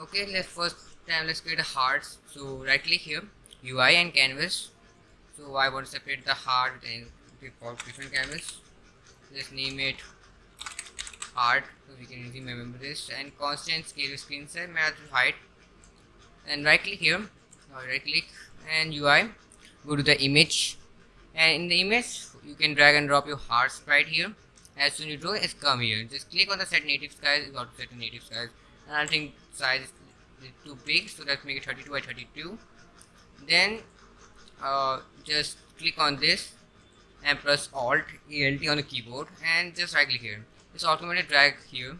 okay let's first time let's create a hearts so right click here UI and canvas. So I want to separate the heart and different canvas. Let's name it heart so we can easily remember this. And constant scale screen size match height. And right click here uh, or right click and UI go to the image. And in the image you can drag and drop your heart sprite here. As soon as you draw it's come here. Just click on the set native size you got to set native size. And I think size is too big so let's make it 32 by 32 then uh, just click on this and press alt alt on the keyboard and just right click here. It's automatically drag here.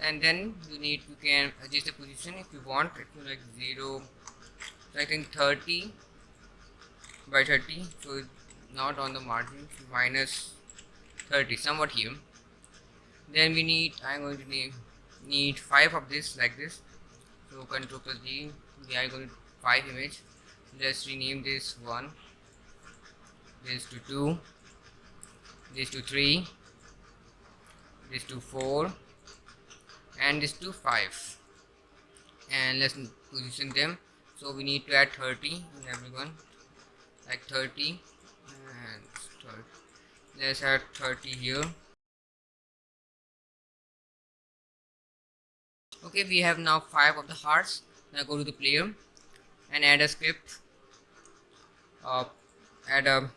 And then you need you can adjust the position if you want it to like 0 so I think 30 by 30 so not on the margin minus 30 somewhat here. Then we need I'm going to need need 5 of this like this. So control plus D we are going to 5 image. Let's rename this 1 this to 2 this to 3 this to 4 and this to 5 and let's position them. So we need to add 30 in everyone. Like 30 and 30. let's add 30 here okay we have now five of the hearts. Now go to the player and add a script. Uh, add a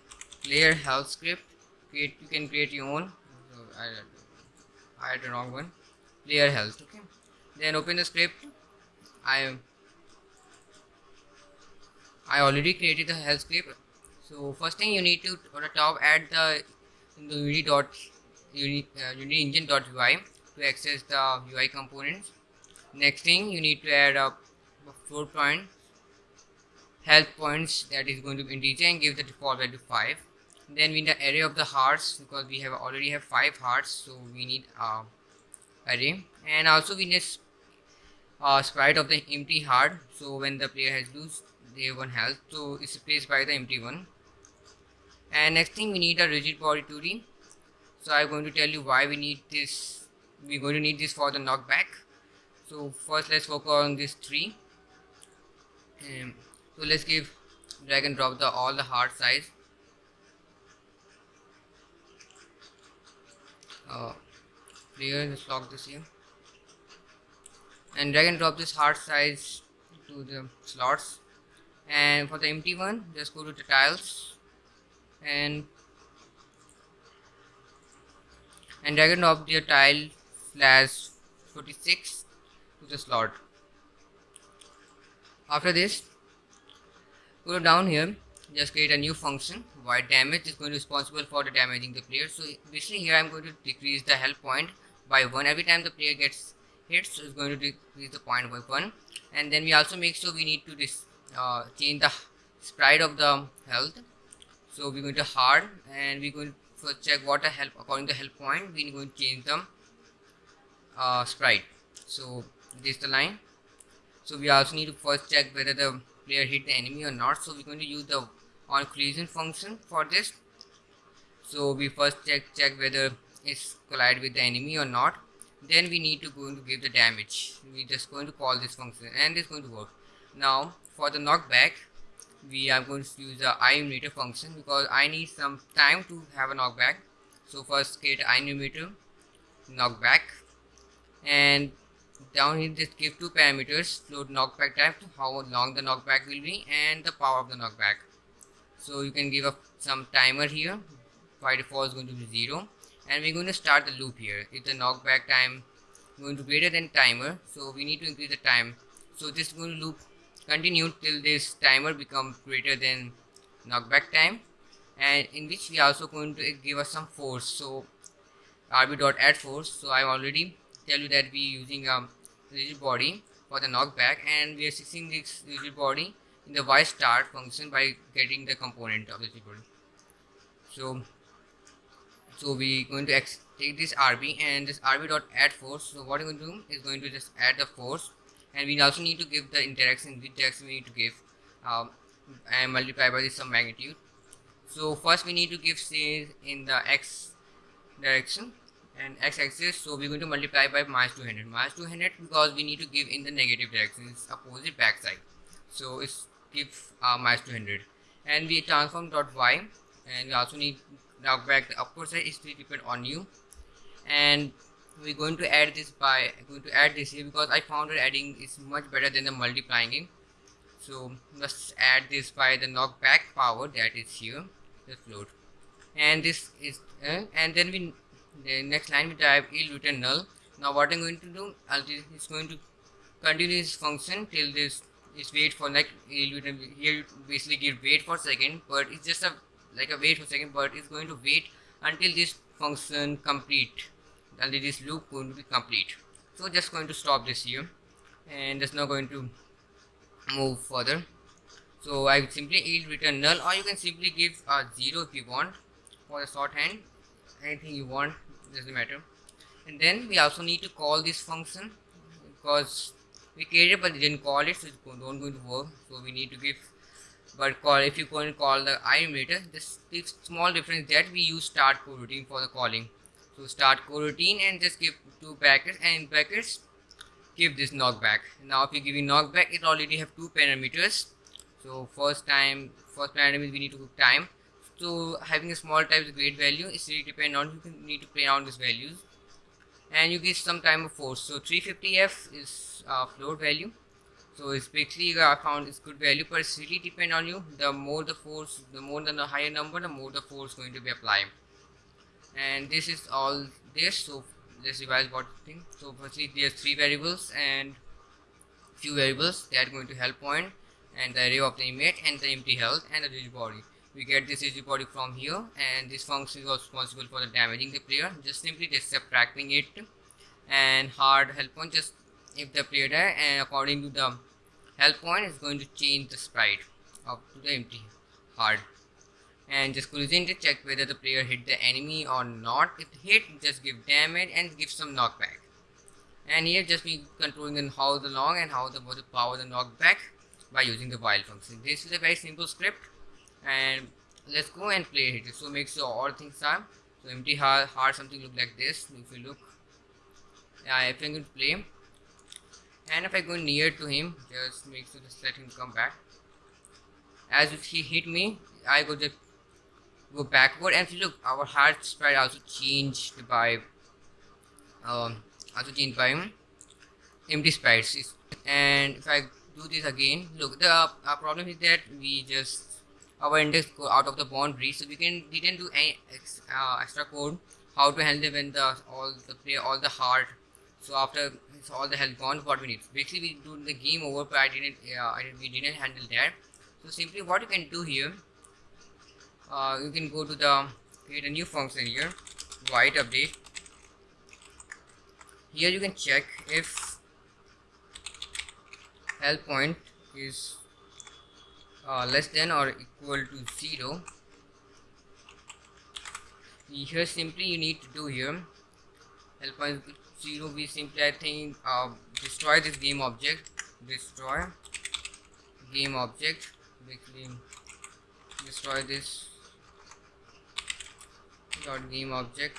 player health script. Create you can create your own. I, I had the wrong one. Player health okay. Then open the script. I I already created the health script. So first thing you need to on the top add the, the unity dot uh, unity engine dot UI to access the UI components next thing you need to add a floor point health points that is going to be integer and give the default value 5 then we need the array of the hearts because we have already have 5 hearts so we need a array. And also we need a sprite of the empty heart so when the player has lose they one health so it's replaced by the empty one. And next thing we need a rigid body 2d so i'm going to tell you why we need this we're going to need this for the knockback so first let's focus on this tree. Um, so let's give drag and drop the all the heart size. Uh, here let's lock this here. And drag and drop this heart size to the slots. And for the empty one just go to the tiles. And and drag and drop the tile slash 46 to the slot after this go down here. Just create a new function. Void damage is going to be responsible for the damaging the player. So basically here i'm going to decrease the health point by one every time the player gets hit. So it's going to decrease the point by one. And then we also make sure we need to this uh, change the sprite of the health. So we're going to hard and we're going to first check what a help according to the health point we're going to change the uh, sprite. So this the line. So we also need to first check whether the player hit the enemy or not. So we're going to use the on collision function for this. So we first check check whether it's collide with the enemy or not. Then we need to going to give the damage. We just going to call this function and it's going to work. Now for the knockback we are going to use the enumerator function because I need some time to have a knockback. So first create enumerator knockback. And down here just give two parameters float knockback type how long the knockback will be and the power of the knockback. So you can give a some timer here. By default is going to be zero. And we're going to start the loop here. If the knockback time going to greater than timer so we need to increase the time. So this is going to loop continue till this timer becomes greater than knockback time. And in which we are also going to give us some force. So rb dot add force. So i'm already tell you that we using a rigid body for the knockback and we are fixing this rigid body in the y start function by getting the component of the rigid body. So so we going to take this rb and this rb dot add force. So what we're going to do is going to just add the force and we also need to give the interaction the interaction we need to give um, and multiply by this some magnitude. So first we need to give say in the x direction and x-axis so we're going to multiply by minus 200 minus 200 because we need to give in the negative direction it's opposite backside. So it's give uh, minus 200 and we transform dot y and we also need now back the upward side is to depend on you. And we're going to add this by going to add this here because I found that adding is much better than the multiplying it. So let's add this by the knockback power that is here the float. And this is uh, and then we the next line we type yield return null now what i'm going to do it's going to continue this function till this is wait for like return here basically give wait for second but it's just a like a wait for second but it's going to wait until this function complete. Until this loop going to be complete. So just going to stop this here and it's not going to move further. So I simply yield return null or you can simply give a 0 if you want for the shorthand anything you want doesn't matter. And then we also need to call this function because we created but didn't call it so it's not going to work. So we need to give but call if you go and call the iMeter this, small difference that we use start coroutine for the calling. So start coroutine and just give two brackets and in brackets give this knockback. Now if you're giving knockback it already have two parameters. So first time first parameter we need to give time so having a small type is great value. It's really depend on you need to play around these values. And you get some time of force. So 350f is uh, float value. So it's basically I found is good value but it's really depend on you. The more the force the more than the higher number the more the force going to be applied and this is all this so let's revise what thing so firstly there's three variables and few variables that are going to help point and the array of the image and the empty health and the rigid body we get this rigid body from here and this function is responsible for the damaging the player. Just simply just subtracting it and hard health point just if the player die and according to the health point is going to change the sprite up to the empty hard. And just cruising to check whether the player hit the enemy or not. If hit just give damage and give some knockback. And here just be controlling how the long and how the, the power the knockback by using the while function. This is a very simple script and let's go and play it. So make sure all things are so empty hard, hard something look like this. If you look yeah if i'm going to play. And if i go near to him just make sure just let him come back. As if he hit me i go just go backward. And look our heart spread also changed by um also changed by empty sprites and if i do this again look the uh, problem is that we just our index out of the boundary. So we can didn't do any ex, uh, extra code how to handle when the all the play all the hard so after it's all the health gone what we need. Basically we do the game over but i didn't uh, I, we didn't handle that. So simply what you can do here uh, you can go to the create a new function here void update. Here you can check if health point is uh, less than or equal to 0 here simply you need to do here. Help 0 we simply I think uh, destroy this game object. Destroy game object. Basically destroy this dot game object.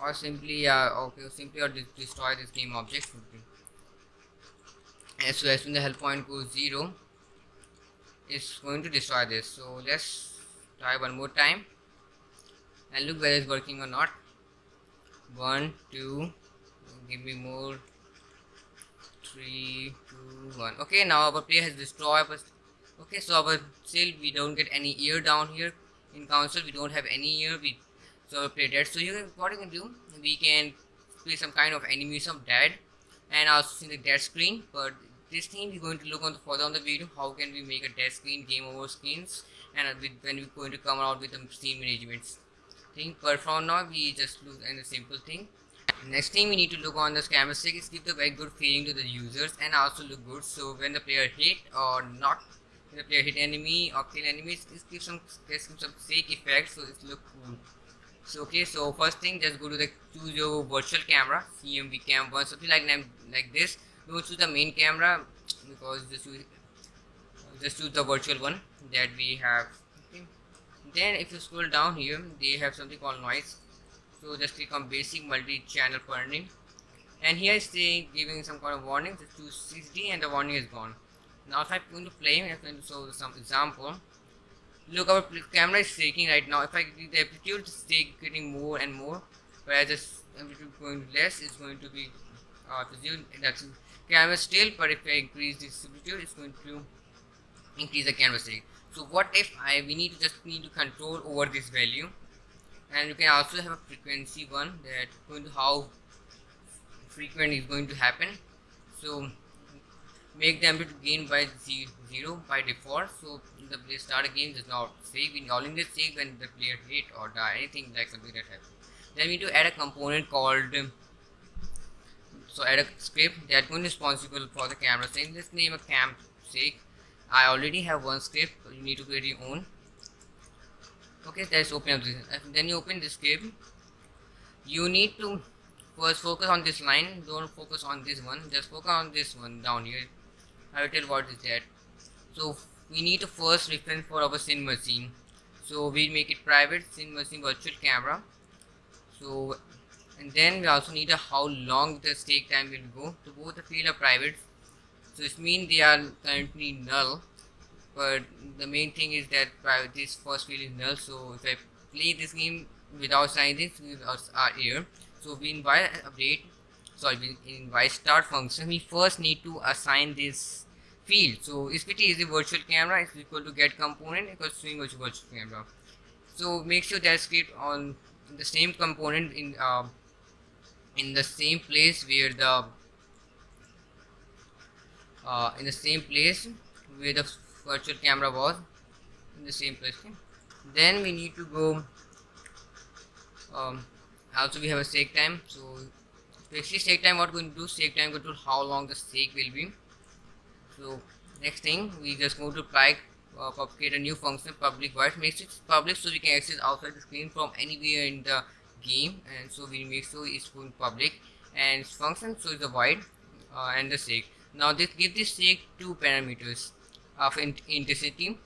Or simply uh, okay simply or destroy this game object. Simply. As so as soon the help point goes 0 is going to destroy this. So let's try one more time. And look whether it's working or not. One two give me more. Three two one. Okay now our player has destroyed us okay so our still we don't get any ear down here. In council we don't have any ear we so our player dead. So you can what you can do we can play some kind of animation of dead and also see the dead screen but this thing we're going to look on the further on the video how can we make a dead screen game over screens and with, when we're going to come out with the scene management thing. But for now we just look at a simple thing. Next thing we need to look on the camera stick. Is give the very good feeling to the users and also look good. So when the player hit or not when the player hit enemy or kill enemies it gives some gives some fake effect so it look cool. So okay so first thing just go to the choose your virtual camera cmv cam one something like like this don't choose the main camera because just just choose the virtual one that we have. Then if you scroll down here they have something called noise. So just click on basic multi-channel Perlin and here it's saying giving some kind of warning just choose 6D and the warning is gone. Now if I'm going to play I'm going to show some example. Look our camera is shaking right now. If I the amplitude is getting more and more. Whereas this amplitude going less it's going to be uh, that's camera still but if I increase this amplitude it's going to increase the canvas size so what if I we need to just need to control over this value? And you can also have a frequency one that going to how frequent is going to happen. So make the amplitude gain by zero by default. So the player start a game does not save in this save when the player hit or die anything like something that happens. Then we need to add a component called so add a script to be responsible for the camera. Saying let's name a cam sake I already have one script. You need to create your own. Okay let's open up this. Then you open this script you need to first focus on this line. Don't focus on this one. Just focus on this one down here. I will tell what is that? So we need to first reference for our Cinemachine. So we make it private. Cinemachine virtual camera. So and then we also need a how long the stake time will go. So both the field are private so it means they are currently null. But the main thing is that private this first field is null. So if I play this game without signing this are here. So we invite update sorry we invite start function. We first need to assign this field. So SPT is the virtual camera is equal to get component equals swing virtual camera. So make sure that script on the same component in uh, in the same place where the uh, in the same place where the virtual camera was in the same place okay? then we need to go um, also we have a shake time so especially shake time what we're going to do shake time control how long the shake will be so next thing we just go to apply uh, create a new function public void makes it public so we can access outside the screen from anywhere in the game and so we make sure it's going public and function so is the void uh, and the shake now this give this shake two parameters of in intensity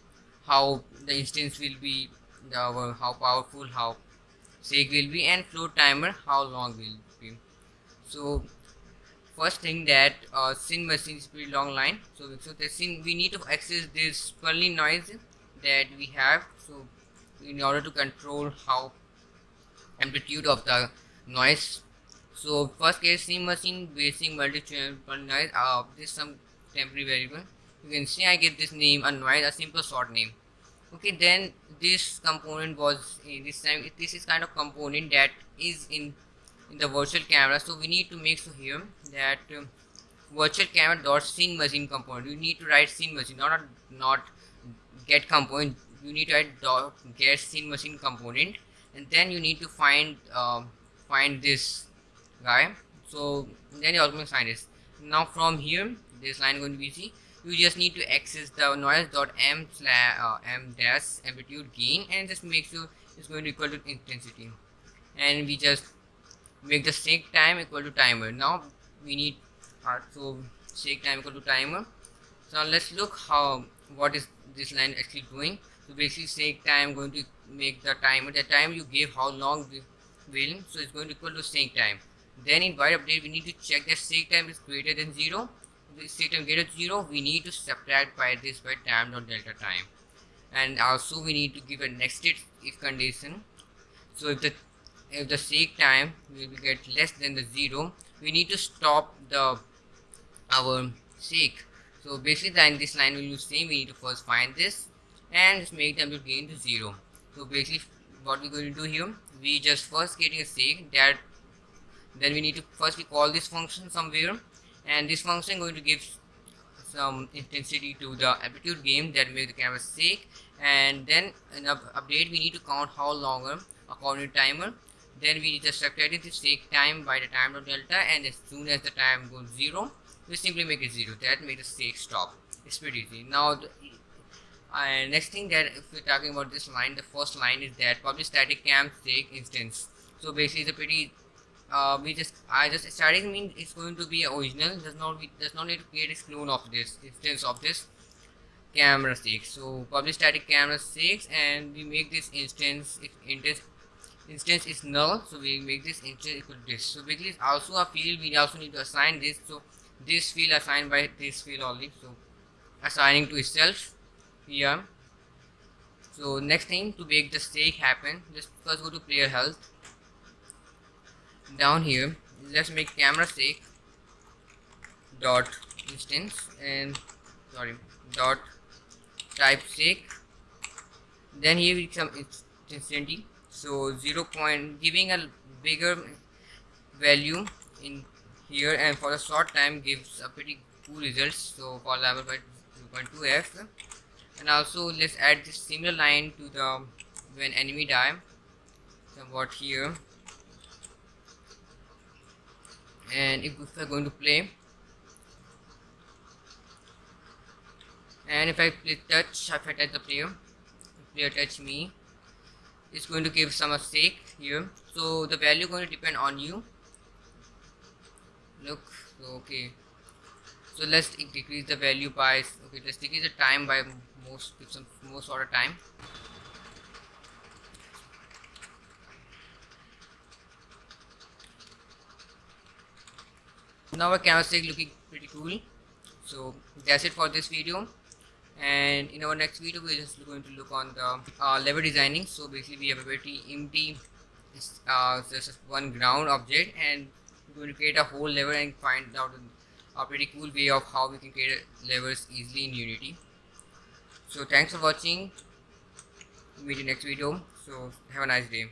how the instance will be the, how powerful how shake will be and flow timer how long will be. So first thing that uh, Cinemachine is pretty long line. So so the scene we need to access this swirling noise that we have so in order to control how amplitude of the noise. So first case Cinemachine basic multi-channel noise. Uh, this some temporary variable. You can see I get this name a noise a simple short name. Okay then this component was in this time this is kind of component that is in in the virtual camera. So we need to make sure here that um, virtual camera dot Cinemachine component. You need to write Cinemachine not not get component. You need to write dot get Cinemachine component and then you need to find uh, find this guy. So then you also find this now from here this line going to be easy. You just need to access the noise dot m slash uh, m dash amplitude gain and just make sure it's going to equal to intensity. And we just make the shake time equal to timer. Now we need uh, so shake time equal to timer. So let's look how what is this line actually doing. So basically shake time going to make the timer the time you give how long will so it's going to equal to shake time. Then in void update we need to check that shake time is greater than zero. If shake time greater than zero we need to subtract by this by time dot delta time. And also we need to give a nested if condition. So if the if the shake time will get less than the zero we need to stop the our shake so basically then this line will use same we need to first find this and just make them to gain to zero so basically what we're going to do here we just first getting a shake that then we need to first we call this function somewhere and this function going to give some intensity to the amplitude game that make the camera shake and then in update we need to count how longer uh, according to timer. Then we just subtract the shake time by the time of delta and as soon as the time goes zero we simply make it zero. That makes the shake stop. It's pretty easy. Now the, uh, next thing that if we're talking about this line the first line is that public static cam shake instance. So basically it's a pretty uh, we just I just starting mean it's going to be original does not we does not need to create a clone of this instance of this camera 6 so public static camera 6 and we make this instance if instance instance is null so we make this instance equal to this. So basically it's also a field we also need to assign this. So this field assigned by this field only. So assigning to itself here. So next thing to make the stake happen just first go to player health. Down here let's make camera stake dot instance and sorry dot type stake then here we some instantly so 0 point giving a bigger value in here and for a short time gives a pretty cool results. So for level by 2.2f and also let's add this similar line to the when enemy die. Somewhat here. And if we're going to play. And if I play touch if I touch the player. Player touch me. It's going to give some mistake here. So the value going to depend on you. Look okay. So let's decrease the value by okay let's decrease the time by most most of time. Now our camera is looking pretty cool. So that's it for this video. And in our next video we're just going to look on the uh, level designing. So basically we have a very empty uh, just one ground object and we're going to create a whole level and find out a pretty cool way of how we can create levels easily in unity so thanks for watching. Meet you next video. So have a nice day